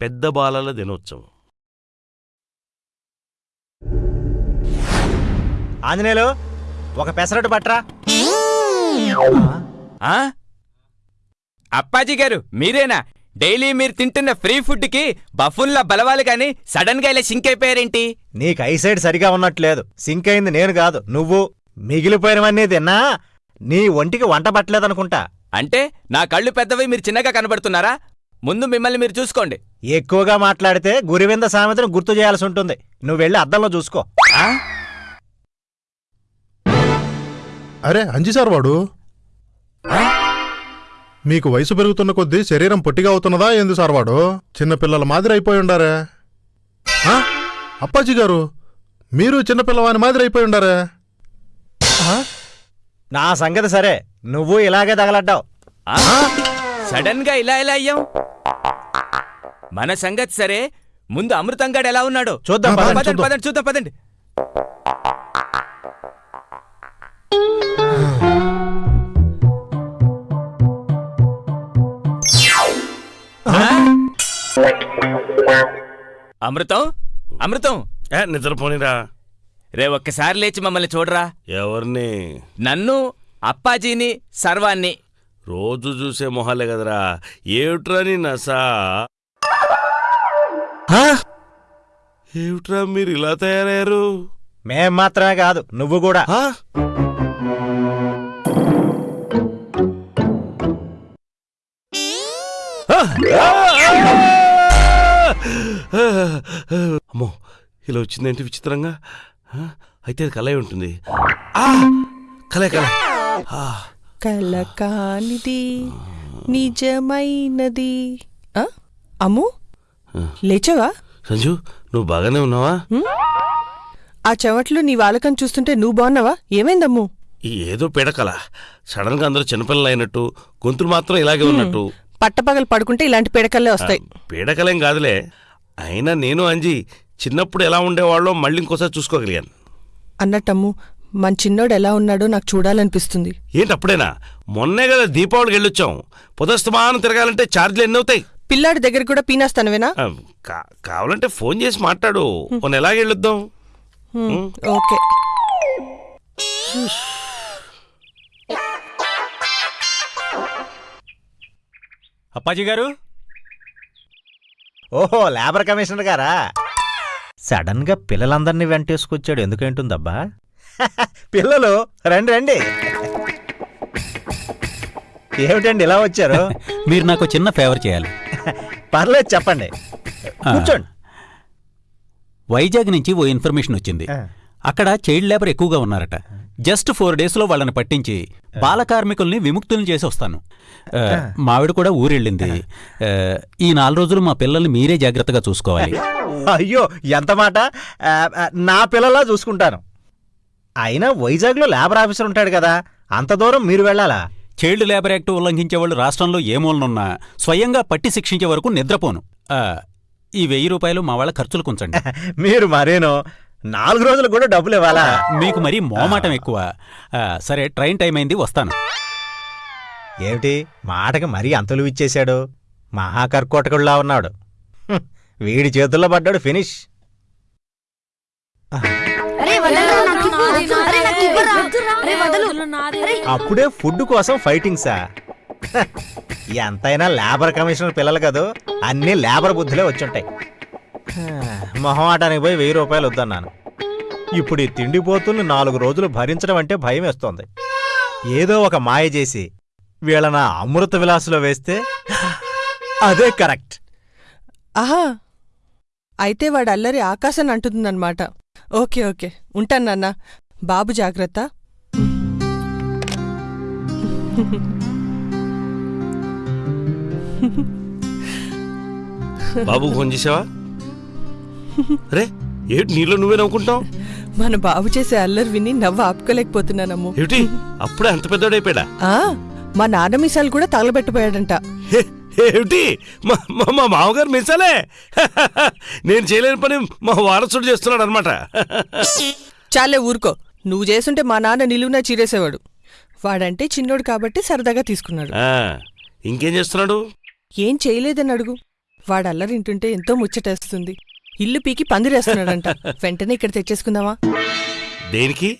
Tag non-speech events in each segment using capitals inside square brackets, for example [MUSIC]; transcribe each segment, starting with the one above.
పెద్ద బాలల దినోత్సవం. ఆంజనేయులు ఒక పెసరట్టు పట్రా. ఆ? అప్పాజీ గారు మీరేనా? డైలీ మీరు తింటున్న ఫ్రీ ఫుడ్కి బఫున్లా బలవాలి కానీ సడన్గా ఇలా సింక్ అయిపోయారేంటి? నీకు ఐసైడ్ సరిగా ఉన్నట్లేదు సింక్ అయింది నేను కాదు నువ్వు. మిగిలిపోయినవన్నీ తిన్నా. నీ ఒంటికి వంట పట్టలేదనుకుంటా. అంటే నా కళ్ళు పెద్దవి మీరు చిన్నగా కనబడుతున్నారా? ముందు మిమ్మల్ని మీరు చూసుకోండి. ఎక్కువగా మాట్లాడితే గురివింద సామెతను గుర్తు చేయాల్సి ఉంటుంది. నువ్వు వెళ్ళి అద్దంలో చూసుకో? అరే అంజి సార్ వాడు? మీకు వయసు పెరుగుతున్న కొద్దీ శరీరం పొట్టిగా అవుతున్నదా ఏంది సార్ వాడు? చిన్నపిల్లల మాదిరి అయిపోయి ఉండారే. ఆ? అప్పాజీ గారు మీరు చిన్నపిల్లవాని మాదిరి అయిపోయి ఉండారే. నా సంగతి సరే. నువ్వు ఇలాగే తగలడ్డావు. ఆ? సడన్గా ఇలా ఎలా అయ్యాం? మన సంగతి సరే. ముందు అమృతంగాడు ఎలా ఉన్నాడు? చూద్దాం పదండి. పదండి చూద్దాం. పదండి? అమృతం? అమృతం? ఏ నిద్రపోనిరా. రే ఒక్కసారి లేచి మమ్మల్ని చూడరా. ఎవరిని? నన్ను అప్పాజీని సర్వాన్ని. రోజు చూసే మొహాలే కదరా. ఏమిట్రా నీ నసా? ఏమిట్రా మీరు ఇలా తయారయ్యారు? మేం మాత్రమే కాదు నువ్వు కూడా. ఆ? అమ్మో ఇలా వచ్చిందేంటి విచిత్రంగా? ఆ? అయితే అది కలే ఉంటుంది. ఆ! కలే కలే ఆ. కల కానిది నిజమైనది. ఆ? అమ్ము? లేచావా? సంజు నువ్వు బాగానే ఉన్నావా? ఆ చెవట్లు నీ వాళ్ళకని చూస్తుంటే నువ్వు బాగున్నావా? ఏమైందమ్ము? ఏదో పీడకల. సడన్గా అందరూ చిన్నపిల్లలు అయినట్టు గొంతులు మాత్రం ఇలాగే ఉన్నట్టు. పట్టపగలు పడుకుంటే ఇలాంటి పిడకల్లే వస్తాయి. పీడకలేం కాదులే. అయినా నేను అంజి చిన్నప్పుడు ఎలా ఉండేవాళ్ళో మళ్ళీ ఇంకోసారి చూసుకోగలిగాను. అన్నట్టమ్ము మన చిన్నోడు ఎలా ఉన్నాడో నాకు చూడాలనిపిస్తుంది. ఏంటి అప్పుడేనా మొన్నే కదా దీపావళికి వెళ్ళొచ్చాం. పొదస్తమానం తిరగాలంటే ఛార్జీలు ఎన్ని అవుతాయి? పిల్లాడి దగ్గర కూడా పీనేస్తానువేనా? ఆ, కా- కావాలంటే ఫోన్ చేసి మాట్లాడు. మొన్న ఎలాగ వెళ్ళొద్దాం? ఓకే. అప్పాజీ గారు? ఓహో లేబర్ కమిషనర్ గారా? సడన్గా పిల్లలందరినీ వెంటేసుకొచ్చాడు. ఎందుకేంటుందబ్బా? పిల్లలు రండి రండి. ఏమిటండి ఇలా వచ్చారు? మీరు నాకు చిన్న ఫేవర్ చేయాలి. పర్లేదు చెప్పండి. కూర్చోండి. వైజాగ్ నుంచి ఓ ఇన్ఫర్మేషన్ వచ్చింది. అక్కడ చైల్డ్ లేబర్ ఎక్కువగా ఉన్నారట. జస్ట్ ఫోర్ డేస్లో వాళ్ళని పట్టించి బాల కార్మికుల్ని విముక్తుల్ని చేసి వస్తాను. మావిడ కూడా ఊరెళ్ళింది. ఈ నాలుగు రోజులు మా పిల్లల్ని మీరే జాగ్రత్తగా చూసుకోవాలి. అయ్యో ఎంత మాట? నా పిల్లలా చూసుకుంటాను. అయినా వైజాగ్లో లేబర్ ఆఫీసర్ ఉంటాడు కదా అంత దూరం మీరు వెళ్ళాలా? చైల్డ్ లేబర్ యాక్ట్ ఉల్లంఘించే వాళ్ళు రాష్ట్రంలో ఏ మూలనున్నా స్వయంగా పట్టి శిక్షించే వరకు నిద్రపోను. ఆ, ఈ వెయ్యి రూపాయలు మా వాళ్ళ ఖర్చులు [LAUGHS] కొంచండి. మీరు మరేనో నాలుగు రోజులు కూడా డబ్బులు ఇవ్వాలా? మీకు మరీ మోమాటం ఎక్కువ. ఆ, సరే ట్రైన్ టైం అయింది వస్తాను. ఏమిటి మాటకి మరీ అంతలు ఇచ్చేశాడు? మహాకర్కోటకుడిలా ఉన్నాడు. హ్మ్, వీడి చేతుల్లో పడ్డాడు ఫినిష్. అప్పుడే ఫుడ్ కోసం ఫైటింగ్సా హ, [LAUGHS] ఎంతైనా లేబర్ కమిషనర్ పిల్లలు కదూ అన్ని లేబర్ బుద్ధులే వచ్చుంటాయి. [SIGHS] మొహమాటానికి పోయి వెయ్యి రూపాయలు వద్దన్నాను. ఇప్పుడు ఈ తిండిపోతుల్ని నాలుగు రోజులు భరించడం అంటే భయం వేస్తోంది. ఏదో ఒక మాయ చేసి వీళ్ళ నా అమృత విలాసులో వేస్తే [GASPS] అదే కరెక్ట్. ఆహా. అయితే వాడు అల్లరి ఆకాశం అంటుందన్నమాట ఓకే ఓకే. ఉంటాను నాన్న. బాబు జాగ్రత్త. బాబు ఫోన్ చేసావా? రే ఏమిటి నీలో నువ్వే నవ్వుకుంటావు మన బాబు చేసే అల్లరి విని నవ్వు ఆపుకోలేకపోతున్నానమ్ము. ఏమిటి? అప్పుడే అంత పెద్దోడైపోయాడా? ఆ, మా నాన్న మీసాలు కూడా తగలబెట్టిపోయాడంట హే, ఏమిటి? మా మా- మా మామగారు మిసాలే? నేను చేయలేని పని మా వారసుడు చేస్తున్నాడు అనమాట చాలే ఊరుకో. నువ్వు చేస్తుంటే మా నాన్న నిలువునా చీరేసేవాడు. వాడంటే చిన్నోడు కాబట్టి సరదాగా తీసుకున్నాడు. ఇంకేం చేస్తున్నాడు? ఏం చేయలేదని అడుగు. వాడు అల్లరి వింటుంటే ఎంతో ముచ్చటేస్తుంది. ఇల్లు పీకి పందిరేస్తున్నాడంట. [LAUGHS] వెంటనే ఇక్కడ తెచ్చేసుకుందామా? దేనికి?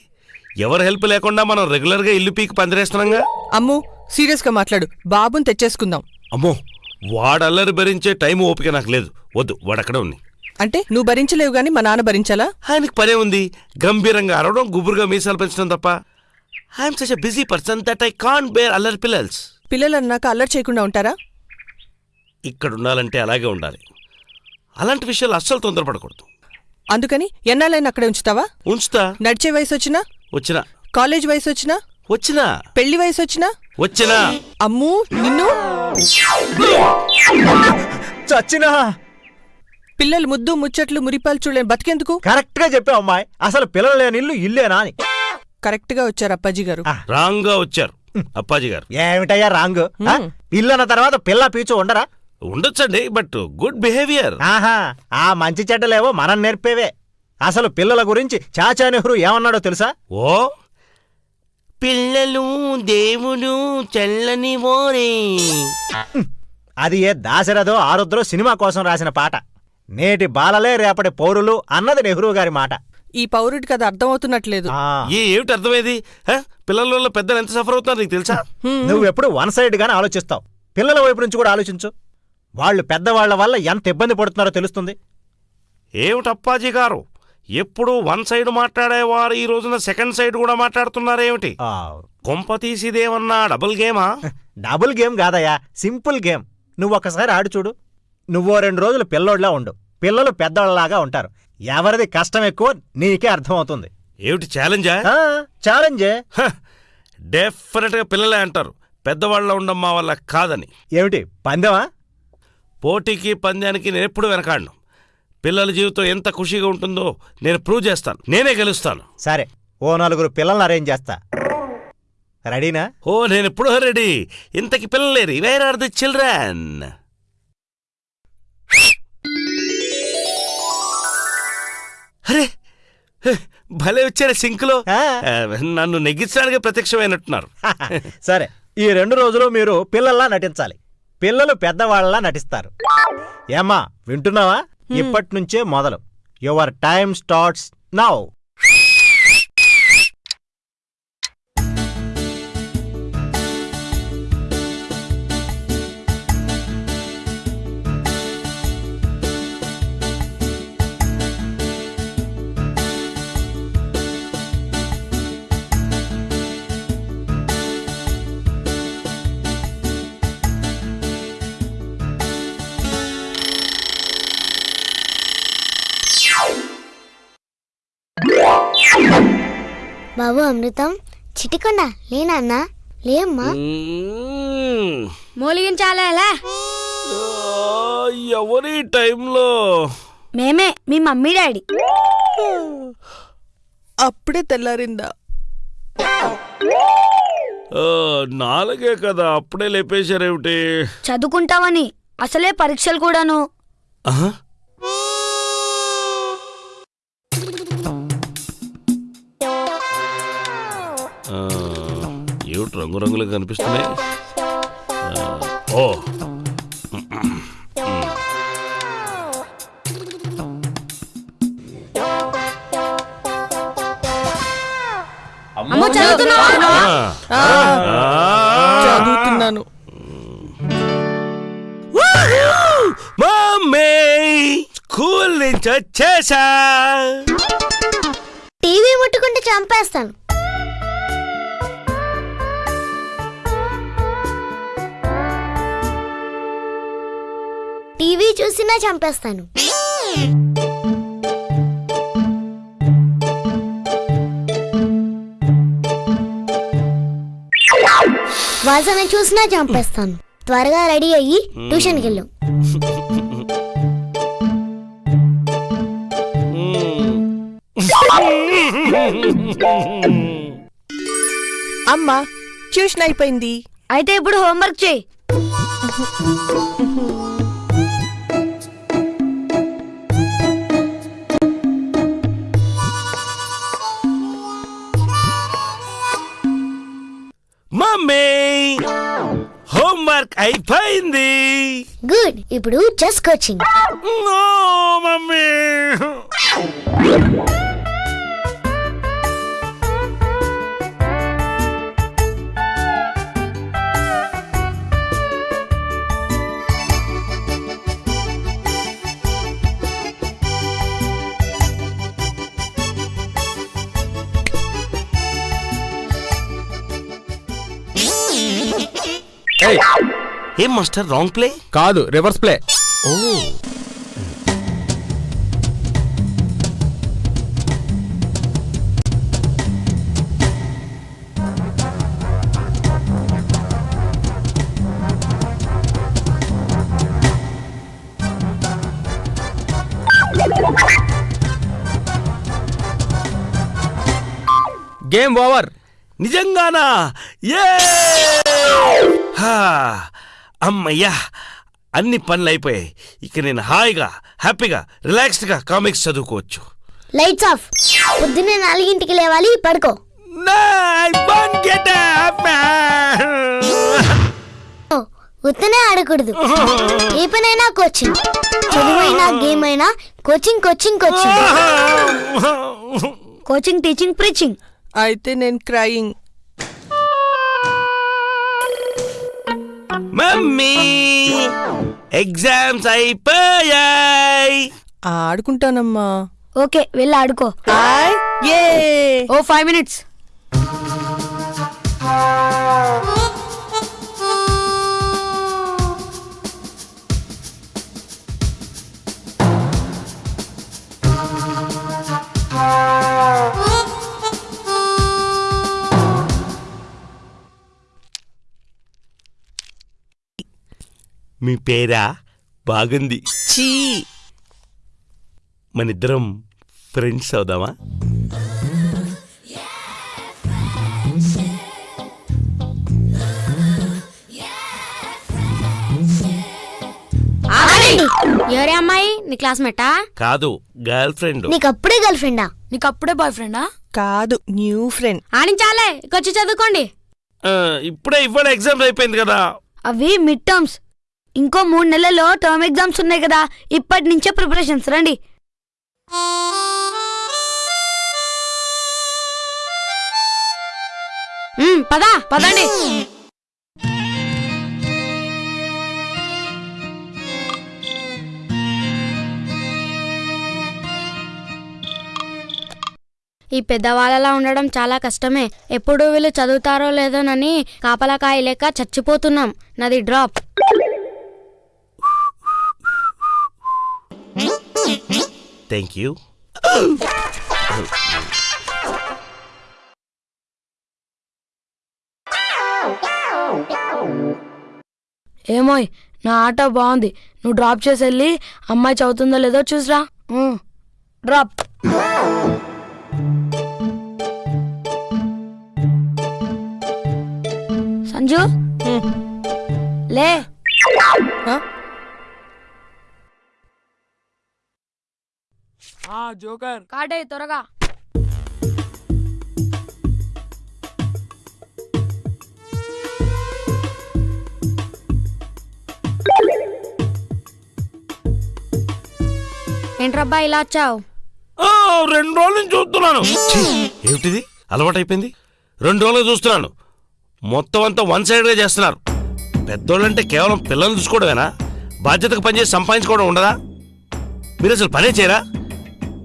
ఎవరు హెల్ప్ లేకుండా మనం రెగ్యులర్గా ఇల్లు పీకి పందిరేస్తున్నాంగా? అమ్ము సీరియస్గా మాట్లాడు. బాబుని తెచ్చేసుకుందాం. అమ్మో వాడు అల్లరి భరించే టైం ఓపిక నాకు లేదు. వద్దు వాడు అక్కడే ఉంది అంటే నువ్వు భరించలేవు గాని మా నాన్న భరించాలా? ఆయనకి పనే ఉంది. గంభీరంగా అరవడం గుబురుగా మీసాలు పెంచడం తప్ప. I'm such busy person that I can bear అల్లరి పిల్లల్స్ పిల్లలు అన్నాక అల్లరి చేయకుండా ఉంటారా? ఇక్కడ ఉండాలంటే అలాగే ఉండాలి. అలాంటి విషయాలు అస్సలు తొందరపడకూడదు. అందుకని ఎన్నాళ్ళైనా అక్కడే ఉంచుతావా? ఉంచుతా. నడిచే వయసు వచ్చినా. వచ్చినా కాలేజ్ వయసు వచ్చినా. వచ్చినా పెళ్ళి వయసు వచ్చినా వచ్చినా. అమ్ము నిన్ను? చచ్చినా. పిల్లలు ముద్దు ముచ్చట్లు మురిపాలు చూడలేని బతికెందుకు? కరెక్ట్గా చెప్పావు అమ్మాయి. అసలు పిల్లలు లేని ఇల్లు ఇల్లేనా అని. కరెక్ట్గా వచ్చారు అప్పాజీ గారు. ఆ. రాంగ్గా వచ్చారు అప్పాజీ గారు. ఏమిటయ్యా రాంగ్? ఆ? ఇల్లు అన్న తర్వాత పిల్ల పీచు ఉండరా? ఉండొచ్చండి బట్ గుడ్ బిహేవియర్. ఆహా ఆ మంచి చెడ్డలేవో మనం నేర్పేవే. అసలు పిల్లల గురించి చాచా నెహ్రూ ఏమన్నాడో తెలుసా? ఓ పిల్లలు దేవుడు చల్లని ఓరే అది ఏ దాశరథో ఆరుద్రో సినిమా కోసం రాసిన పాట. నేటి బాలలే రేపటి పౌరులు అన్నది నెహ్రూ గారి మాట. ఈ పౌరుడికి అది అర్థమవుతున్నట్లేదు. ఏ ఏమిటి అర్థమైంది హ? పిల్లల వల్ల పెద్దలు ఎంత సఫర్ అవుతున్నారు నీకు తెలుసా? హ్మ్. నువ్వెప్పుడు వన్ సైడ్ గానే ఆలోచిస్తావు. పిల్లల వైపు నుంచి కూడా ఆలోచించు. వాళ్ళు పెద్దవాళ్ళ వల్ల ఎంత ఇబ్బంది పడుతున్నారో తెలుస్తుంది. ఏమిటి అప్పాజీ గారు? ఎప్పుడు వన్ సైడ్ మాట్లాడేవారు ఈ రోజున సెకండ్ సైడ్ కూడా మాట్లాడుతున్నారేమిటి ఆ, కొంప తీసిదేమన్నా డబుల్ గేమా డబుల్ గేమ్ కాదయ్యా సింపుల్ గేమ్ నువ్వు ఒకసారి ఆడు చూడు. నువ్వో రెండు రోజులు పిల్లోడ్లా ఉండు. పిల్లలు పెద్దవాళ్ళలాగా ఉంటారు. ఎవరిది కష్టం ఎక్కువ నీకే అర్థమవుతుంది. ఏమిటి ఛాలెంజా? ఛాలెంజే. డెఫినెట్గా పిల్లలే అంటారు. పెద్దవాళ్ళ మా వల్ల కాదని. ఏమిటి పందెమా? పోటీకి పందానికి నేను ఎప్పుడు వెనకాడను. పిల్లల జీవితం ఎంత ఖుషిగా ఉంటుందో నేను ప్రూవ్ చేస్తాను. నేనే గెలుస్తాను. సరే ఓ నలుగురు పిల్లల్ని అరేంజ్ చేస్తా. రెడీనా? ఓ నేను ఎప్పుడో రెడీ. ఇంతకి పిల్లలేరు వేర్ ఆర్ ది చిల్డ్రన్. అరే భలే వచ్చారు సింక్లో. నన్ను నెగ్గించడానికి ప్రత్యక్షమైనట్టున్నారు. [LAUGHS] సరే ఈ రెండు రోజులు మీరు పిల్లల్లా నటించాలి. పిల్లలు పెద్దవాళ్ళలా నటిస్తారు. ఏమ్మా వింటున్నావా? ఇప్పటి నుంచే మొదలు. యువర్ టైమ్ స్టార్ట్స్ నౌ బాబు అమృతం. చిటికొండ లేనన్నా లేమ్మా. మ్మ్. మూలిగించాలా ఎవరి టైంలో? మేమే మీ మమ్మీ డాడీ. అప్పుడే తెల్లారిందా? ఆ, నాలుగే కదా అప్పుడే లేపేశారేమిటి? చదువుకుంటావని అసలే పరీక్షలు కూడాను. రంగురంగులుగా కనిపిస్తున్నాయి. ఓ. అమ్మ చదువుతున్నావా. చదువుతున్నాను. మమ్మీ స్కూల్ నుంచి వచ్చేసా. టీవీ ముట్టుకుంటే చంపేస్తాను. టీవీ చూసినా చంపేస్తాను. వాసన చూసినా చంపేస్తాను. త్వరగా రెడీ అయ్యి ట్యూషన్కి వెళ్ళు అమ్మా ట్యూషన్ అయిపోయింది. అయితే ఇప్పుడు హోంవర్క్ చేయి. అయిపోయింది. గుడ్. ఇప్పుడు చెస్ కోచింగ్. No, mummy. ఏయ్, ఏం మాస్టర్ రాంగ్ ప్లే కాదు రివర్స్ ప్లే ఓ. గేమ్ ఓవర్ నిజంగానా? ఏ హా, అమ్మయ్యా అన్ని పనులు అయిపోయాయి ఇక నేను హాయిగా హ్యాపీగా రిలాక్స్డ్గా కామిక్స్ చదువుకోవచ్చు. Lights off. పొద్దున్నే నాలుగింటికి లేవాలి పడుకో. ఉత్తనే ఆడకూడదు. ఏ పనైనా కోచింగ్. చదువైనా గేమ్ అయినా coaching coaching. Coaching coaching teaching preaching. అయితే నేను క్రయింగ్. మమ్మీ ఎగ్జామ్స్ అయిపోయాయి. ఆడుకుంటానమ్మా. ఓకే వెళ్ళి ఆడుకో. హాయ్. ఏ. ఓ ఫైవ్ మినిట్స్. మీ పేరా? బాగుంది. చీ. మనిద్దరం ఫ్రెండ్స్ అవుదామా? ఎవరే అమ్మాయి? నీ క్లాస్మేటా? కాదు గర్ల్ ఫ్రెండ్. నీకు అప్పుడే గర్ల్ ఫ్రెండా? నీకు అప్పుడే బాయ్ ఫ్రెండా? కాదు న్యూ ఫ్రెండ్. ఆడించాలే వచ్చి చదువుకోండి. ఇప్పుడే ఇవాళ ఎగ్జామ్స్ అయిపోయింది కదా. అవి మిడ్ టర్మ్స్. ఇంకో మూడు నెలల్లో టర్మ్ ఎగ్జామ్స్ ఉన్నాయి కదా ఇప్పటి నుంచే ప్రిపరేషన్స్. రండి. పదా పదండి. ఈ పెద్దవాళ్ళలా ఉండడం చాలా కష్టమే. ఎప్పుడు వీళ్ళు చదువుతారో లేదోనని కాపలా లేక చచ్చిపోతున్నాం. నాది డ్రాప్. థ్యాంక్ యూ ఏమోయ్ నా ఆట బాగుంది. నువ్వు డ్రాప్ చేసి వెళ్ళి అమ్మాయి చదువుతుందో లేదో చూసిరా. డ్రాప్ సంజు? లే. జోకర్. కాటే త్వరగా. ఏంట్రబ్బా ఇలా వచ్చావు? రెండు రోజుల నుంచి చూస్తున్నాను. ఏమిటిది? అలవాటైపోయింది. రెండు రోజులు చూస్తున్నాను. మొత్తం అంతా వన్ సైడ్గా చేస్తున్నారు. పెద్దోళ్ళంటే కేవలం పిల్లల్ని చూసుకోవడమేనా? బాధ్యతగా పనిచేసి సంపాదించుకోవడం ఉండదా? మీరు అసలు పనే చేయరా?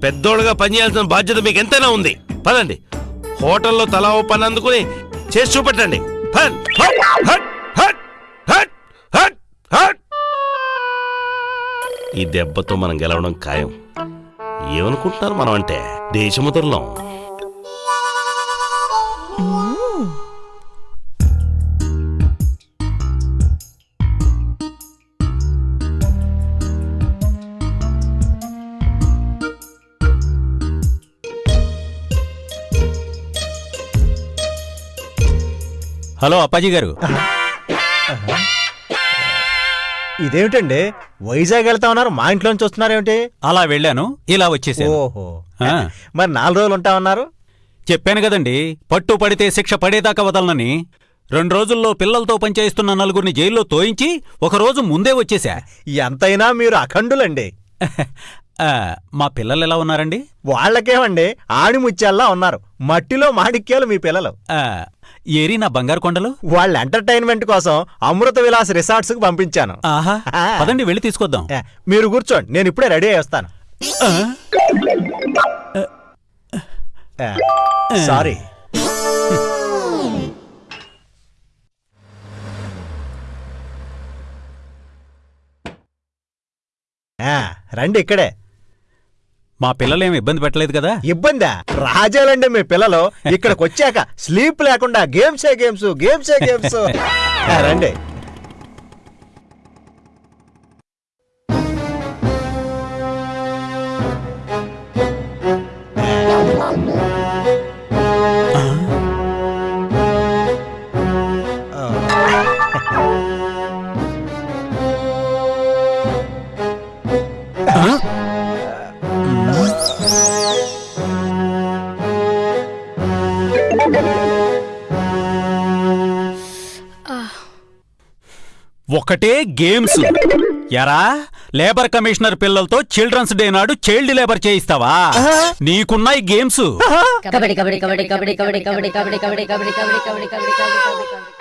పెద్దోడుగా పనిచేయాల్సిన బాధ్యత మీకు ఎంతైనా ఉంది. పదండి. హోటల్లో తలా ఓ పని అందుకుని చేసి చూపెట్టండి. హట్, హట్, హట్, హట్, హట్. ఈ దెబ్బతో మనం గెలవడం ఖాయం. ఏమనుకుంటున్నారు మనం అంటే దేశముద్రలం హలో అప్పాజీ గారు. ఇదేమిటండి? వైజాగ్ వెళ్తా ఉన్నారు మా ఇంట్లోంచి వస్తున్నారేమిటి? అలా వెళ్ళాను ఇలా వచ్చేసాను. ఓహో. ఆ. మరి నాలుగు రోజులు ఉంటా ఉన్నారు? చెప్పాను కదండి పట్టు పడితే శిక్ష పడేదాకా వదలనని. రెండు రోజుల్లో పిల్లలతో పనిచేస్తున్న నలుగురిని జైల్లో తోయించి ఒక రోజు ముందే వచ్చేసా. ఎంతైనా మీరు అఖండులండి. మా పిల్లలు ఎలా ఉన్నారండి? వాళ్ళకేమండి ఆణిముత్యాల్లా ఉన్నారు. మట్టిలో మాణిక్యాలు మీ పిల్లలు. ఏరి నా బంగారు కొండలు? వాళ్ళ ఎంటర్టైన్మెంట్ కోసం అమృత విలాస్ రిసార్ట్స్కు పంపించాను. ఆహా. పదండి వెళ్ళి తీసుకొద్దాం. మీరు కూర్చోండి నేను ఇప్పుడే రెడీ అయ్యి వస్తాను. సారీ ఆ, రండి ఇక్కడే. మా పిల్లలేం ఇబ్బంది పెట్టలేదు కదా? ఇబ్బందా? రాజాలండి మీ పిల్లలు. ఇక్కడికి వచ్చాక స్లీప్ లేకుండా గేమ్సే గేమ్స్ గేమ్సే గేమ్స్. [LAUGHS] రండి. ఒకటే గేమ్స్ ఎరా లేబర్ కమిషనర్ పిల్లలతో చిల్డ్రన్స్ డే నాడు చైల్డ్ లేబర్ చేయిస్తావా నీకున్నాయి గేమ్స్ కబడ్డీ కబడ్డీ కబడ్డీ కబడ్డీ కబడ్డీ కబడ్డీ కబడ్డీ కబడ్డీ కబడ్డీ కబడ్డీ కబడ్డీ కబడ్డీ కబడ్డీ